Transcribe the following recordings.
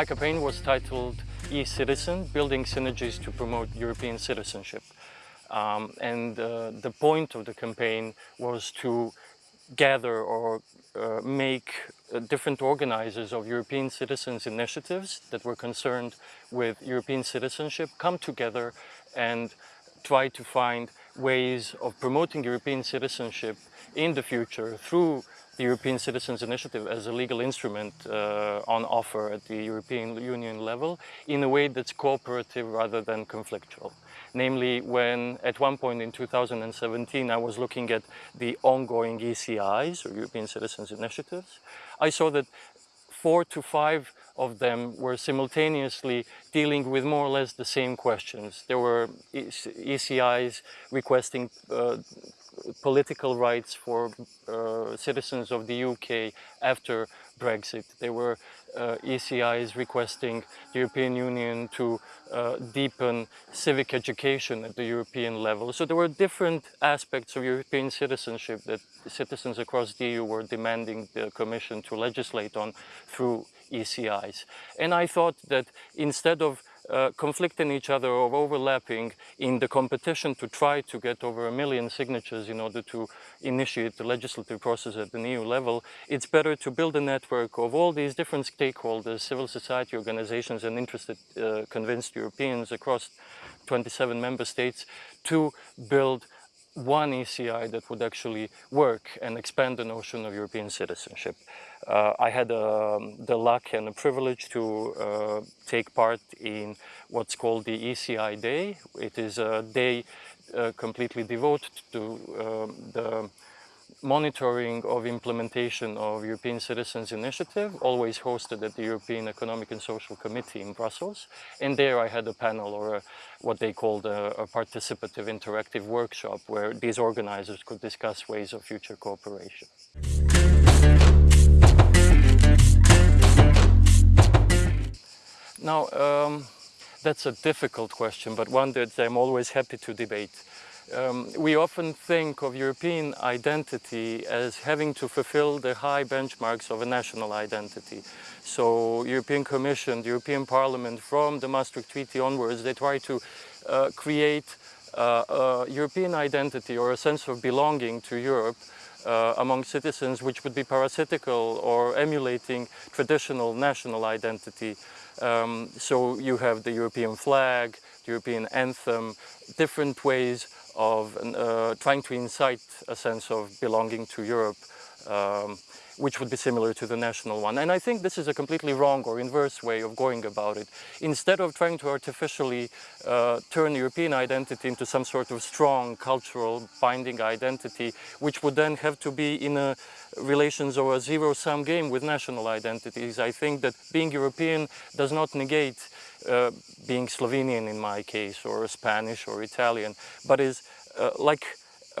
My campaign was titled E-Citizen, Building Synergies to Promote European Citizenship. Um, and uh, the point of the campaign was to gather or uh, make uh, different organizers of European citizens initiatives that were concerned with European citizenship come together and try to find ways of promoting European citizenship in the future through the European Citizens Initiative as a legal instrument uh, on offer at the European Union level in a way that's cooperative rather than conflictual. Namely, when at one point in 2017 I was looking at the ongoing ECIs, or European Citizens Initiatives, I saw that four to five of them were simultaneously dealing with more or less the same questions. There were ECIs requesting uh, political rights for uh, citizens of the UK after Brexit. There were uh, ECIs requesting the European Union to uh, deepen civic education at the European level. So there were different aspects of European citizenship that citizens across the EU were demanding the Commission to legislate on through ECIs. And I thought that instead of uh, conflicting each other or overlapping in the competition to try to get over a million signatures in order to initiate the legislative process at the EU level, it's better to build a network of all these different stakeholders, civil society organizations and interested uh, convinced Europeans across 27 member states to build one ECI that would actually work and expand the notion of European citizenship. Uh, I had um, the luck and the privilege to uh, take part in what's called the ECI Day. It is a day uh, completely devoted to um, the monitoring of implementation of European Citizens Initiative, always hosted at the European Economic and Social Committee in Brussels. And there I had a panel or a, what they called a, a, participative interactive workshop where these organizers could discuss ways of future cooperation. Now, um, that's a difficult question, but one that I'm always happy to debate. Um, we often think of European identity as having to fulfill the high benchmarks of a national identity. So European Commission, the European Parliament, from the Maastricht Treaty onwards, they try to uh, create uh, a European identity or a sense of belonging to Europe uh, among citizens which would be parasitical or emulating traditional national identity. Um, so you have the European flag, the European anthem, different ways of uh, trying to incite a sense of belonging to Europe, um, which would be similar to the national one. And I think this is a completely wrong or inverse way of going about it. Instead of trying to artificially uh, turn European identity into some sort of strong cultural binding identity, which would then have to be in a relations or a zero-sum game with national identities, I think that being European does not negate uh, being Slovenian in my case, or Spanish or Italian, but is uh, like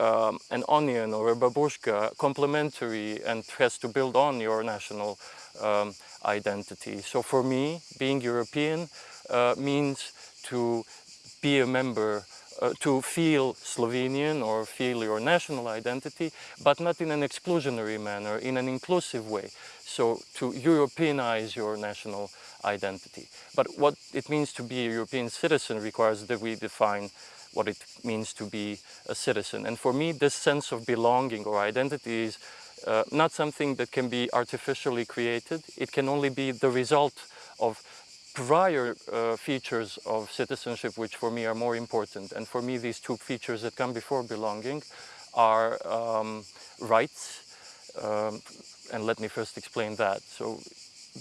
um, an onion or a babushka, complementary and has to build on your national um, identity. So for me, being European uh, means to be a member uh, to feel Slovenian or feel your national identity, but not in an exclusionary manner, in an inclusive way. So to Europeanize your national identity. But what it means to be a European citizen requires that we define what it means to be a citizen. And for me, this sense of belonging or identity is uh, not something that can be artificially created. It can only be the result of prior uh, features of citizenship, which for me are more important. And for me, these two features that come before belonging are um, rights. Um, and let me first explain that. So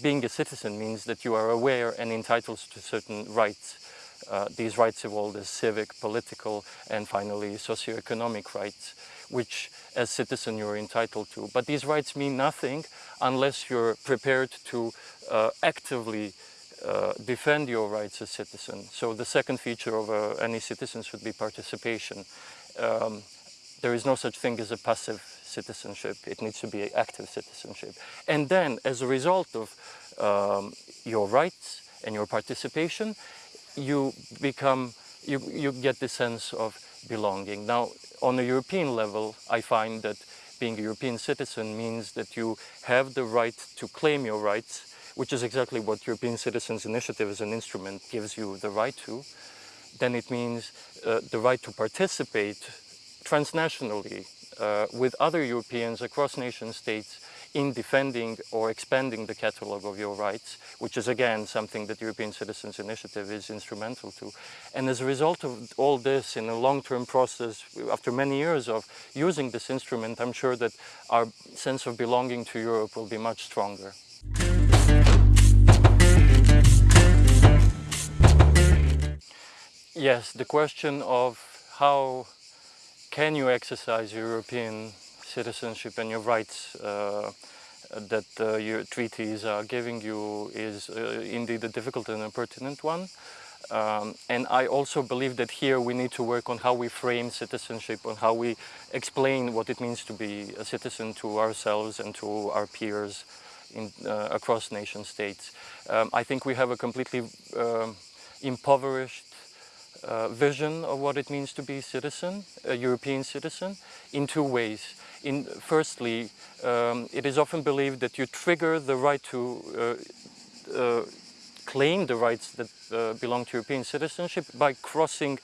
being a citizen means that you are aware and entitled to certain rights. Uh, these rights evolve as civic, political, and finally socio-economic rights, which as citizen you're entitled to. But these rights mean nothing unless you're prepared to uh, actively uh, defend your rights as citizen. So the second feature of uh, any citizen should be participation. Um, there is no such thing as a passive citizenship. It needs to be active citizenship. And then, as a result of um, your rights and your participation, you become, you, you get the sense of belonging. Now, on a European level, I find that being a European citizen means that you have the right to claim your rights which is exactly what European Citizens Initiative as an instrument gives you the right to, then it means uh, the right to participate transnationally uh, with other Europeans across nation states in defending or expanding the catalogue of your rights, which is again something that European Citizens Initiative is instrumental to. And as a result of all this in a long-term process, after many years of using this instrument, I'm sure that our sense of belonging to Europe will be much stronger. Yes, the question of how can you exercise European citizenship and your rights uh, that uh, your treaties are giving you is uh, indeed a difficult and a pertinent one. Um, and I also believe that here we need to work on how we frame citizenship, on how we explain what it means to be a citizen to ourselves and to our peers in, uh, across nation states. Um, I think we have a completely um, impoverished uh, vision of what it means to be a citizen, a European citizen, in two ways. In, firstly, um, it is often believed that you trigger the right to uh, uh, claim the rights that uh, belong to European citizenship by crossing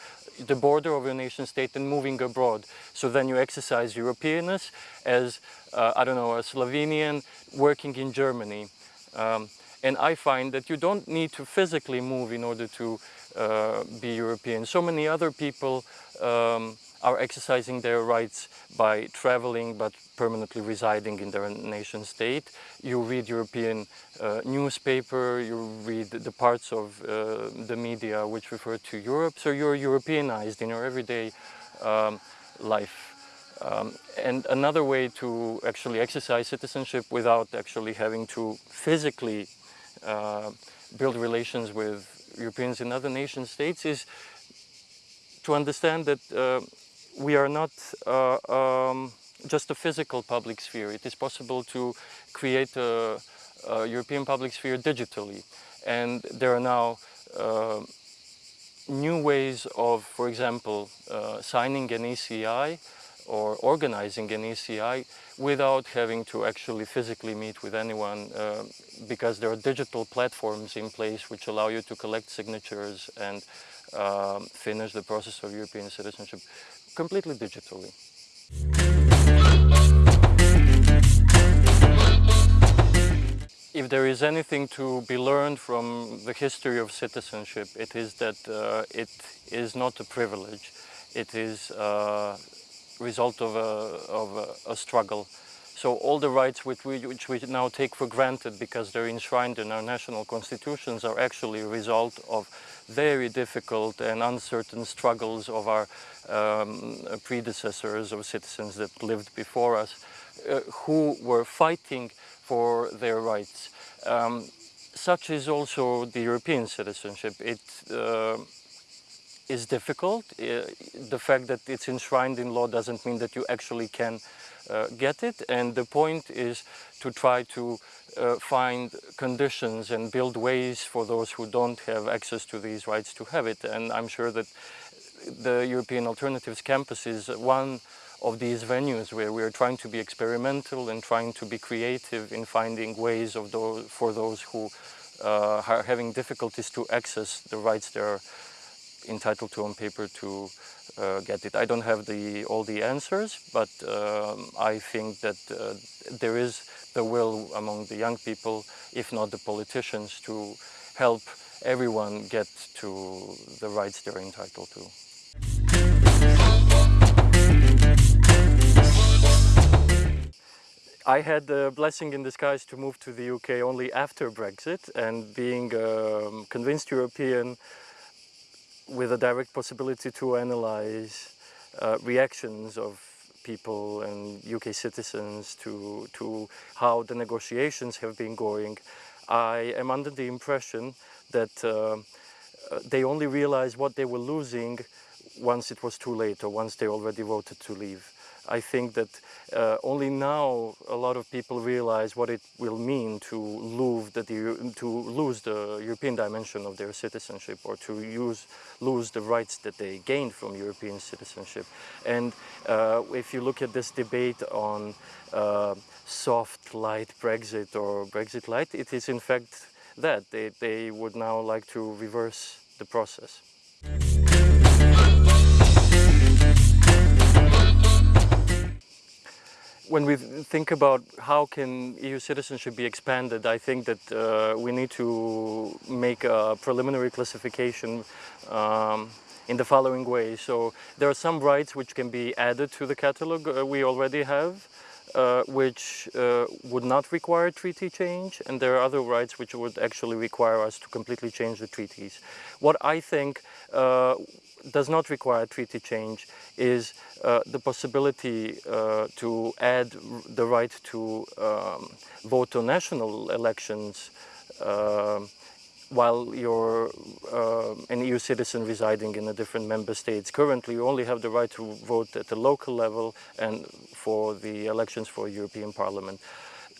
the border of your nation state and moving abroad. So then you exercise Europeanness as, uh, I don't know, a Slovenian working in Germany. Um, and I find that you don't need to physically move in order to uh, be European. So many other people um, are exercising their rights by traveling but permanently residing in their nation state. You read European uh, newspaper, you read the parts of uh, the media which refer to Europe, so you're Europeanized in your everyday um, life. Um, and another way to actually exercise citizenship without actually having to physically uh, build relations with Europeans in other nation states is to understand that uh, we are not uh, um, just a physical public sphere. It is possible to create a, a European public sphere digitally. And there are now uh, new ways of, for example, uh, signing an ECI or organizing an ECI without having to actually physically meet with anyone uh, because there are digital platforms in place which allow you to collect signatures and um, finish the process of European citizenship completely digitally. If there is anything to be learned from the history of citizenship, it is that uh, it is not a privilege. It is a uh, result of a, of a, a struggle. So all the rights which we, which we now take for granted because they're enshrined in our national constitutions are actually a result of very difficult and uncertain struggles of our um, predecessors or citizens that lived before us uh, who were fighting for their rights. Um, such is also the European citizenship. It uh, is difficult. Uh, the fact that it's enshrined in law doesn't mean that you actually can get it. And the point is to try to uh, find conditions and build ways for those who don't have access to these rights to have it. And I'm sure that the European Alternatives Campus is one of these venues where we are trying to be experimental and trying to be creative in finding ways of those, for those who uh, are having difficulties to access the rights they're entitled to on paper to uh, get it. I don't have the, all the answers, but um, I think that uh, there is the will among the young people, if not the politicians, to help everyone get to the rights they're entitled to. I had the blessing in disguise to move to the UK only after Brexit and being a um, convinced European with a direct possibility to analyze uh, reactions of people and UK citizens to, to how the negotiations have been going, I am under the impression that uh, they only realized what they were losing once it was too late or once they already voted to leave. I think that uh, only now a lot of people realize what it will mean to lose the, to lose the European dimension of their citizenship or to use, lose the rights that they gained from European citizenship. And uh, if you look at this debate on uh, soft, light Brexit or Brexit light, it is in fact that. They, they would now like to reverse the process. When we think about how can EU citizenship be expanded, I think that uh, we need to make a preliminary classification um, in the following way. So there are some rights which can be added to the catalogue uh, we already have, uh, which uh, would not require treaty change, and there are other rights which would actually require us to completely change the treaties. What I think uh, does not require treaty change is uh, the possibility uh, to add the right to um, vote on national elections uh, while you're uh, an EU citizen residing in a different member state. Currently, you only have the right to vote at the local level and for the elections for European Parliament.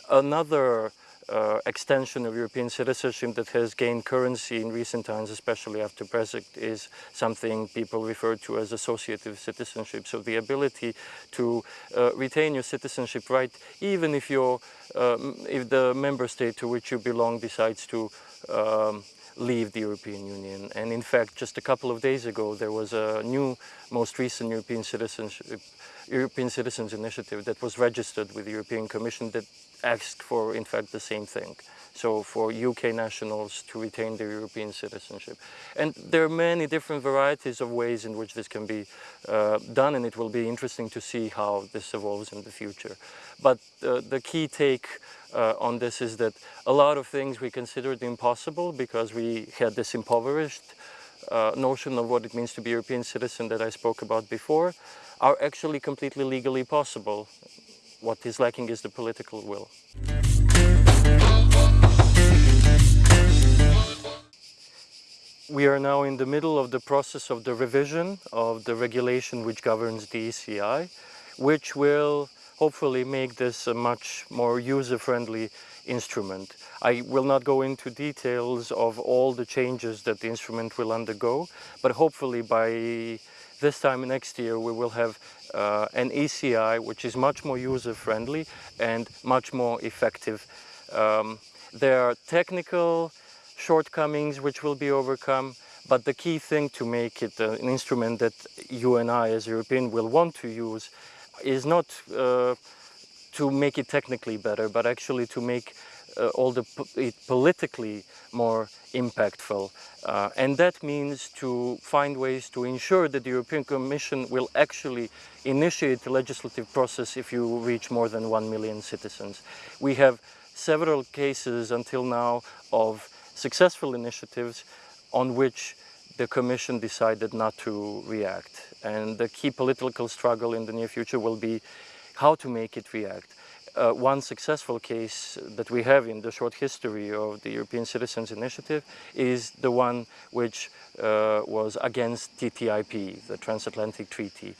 Another uh, extension of European citizenship that has gained currency in recent times, especially after Brexit, is something people refer to as associative citizenship. So the ability to uh, retain your citizenship right, even if, you're, um, if the member state to which you belong decides to um, leave the European Union. And in fact, just a couple of days ago, there was a new, most recent European citizenship, European Citizens Initiative that was registered with the European Commission that asked for, in fact, the same thing. So for UK nationals to retain their European citizenship. And there are many different varieties of ways in which this can be uh, done and it will be interesting to see how this evolves in the future. But uh, the key take uh, on this is that a lot of things we considered impossible because we had this impoverished uh, notion of what it means to be a European citizen that I spoke about before are actually completely legally possible. What is lacking is the political will. We are now in the middle of the process of the revision of the regulation which governs the ECI, which will hopefully make this a much more user-friendly instrument. I will not go into details of all the changes that the instrument will undergo, but hopefully by this time next year we will have uh, an ECI which is much more user-friendly and much more effective. Um, there are technical shortcomings which will be overcome, but the key thing to make it uh, an instrument that you and I as European will want to use is not uh, to make it technically better, but actually to make uh, all the it politically more impactful. Uh, and that means to find ways to ensure that the European Commission will actually initiate the legislative process if you reach more than 1 million citizens. We have several cases until now of successful initiatives on which the Commission decided not to react. And the key political struggle in the near future will be how to make it react. Uh, one successful case that we have in the short history of the European Citizens Initiative is the one which uh, was against TTIP, the Transatlantic Treaty.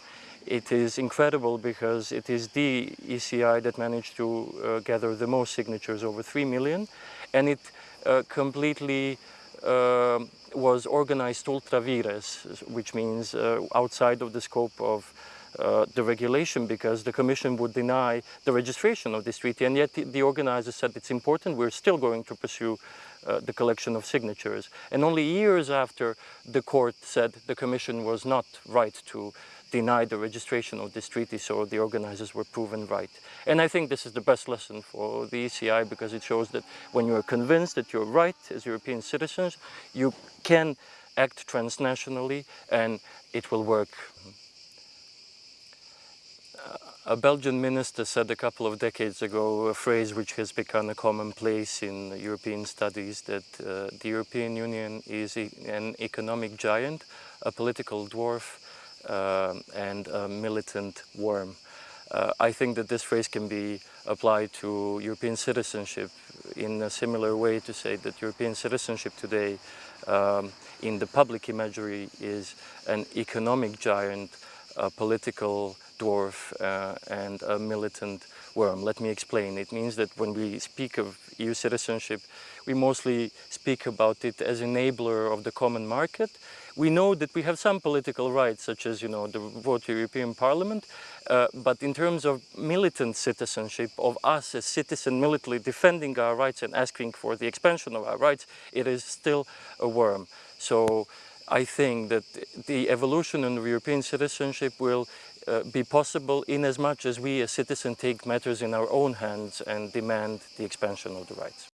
It is incredible because it is the ECI that managed to uh, gather the most signatures, over 3 million, and it uh, completely uh, was organized ultra vires, which means uh, outside of the scope of uh, the regulation because the Commission would deny the registration of this treaty and yet the, the organizers said it's important, we're still going to pursue uh, the collection of signatures. And only years after the court said the Commission was not right to deny the registration of this treaty, so the organizers were proven right. And I think this is the best lesson for the ECI because it shows that when you are convinced that you're right as European citizens, you can act transnationally and it will work. A Belgian minister said a couple of decades ago a phrase which has become a commonplace in European studies that uh, the European Union is e an economic giant, a political dwarf uh, and a militant worm. Uh, I think that this phrase can be applied to European citizenship in a similar way to say that European citizenship today um, in the public imagery is an economic giant, a political dwarf uh, and a militant worm. Let me explain. It means that when we speak of EU citizenship, we mostly speak about it as enabler of the common market. We know that we have some political rights, such as, you know, the vote to the European Parliament, uh, but in terms of militant citizenship, of us as citizens militarily defending our rights and asking for the expansion of our rights, it is still a worm. So I think that the evolution of European citizenship will uh, be possible in as much as we as citizens take matters in our own hands and demand the expansion of the rights.